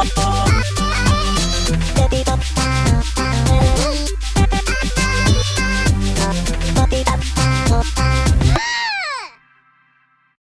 Bop, bop, bop,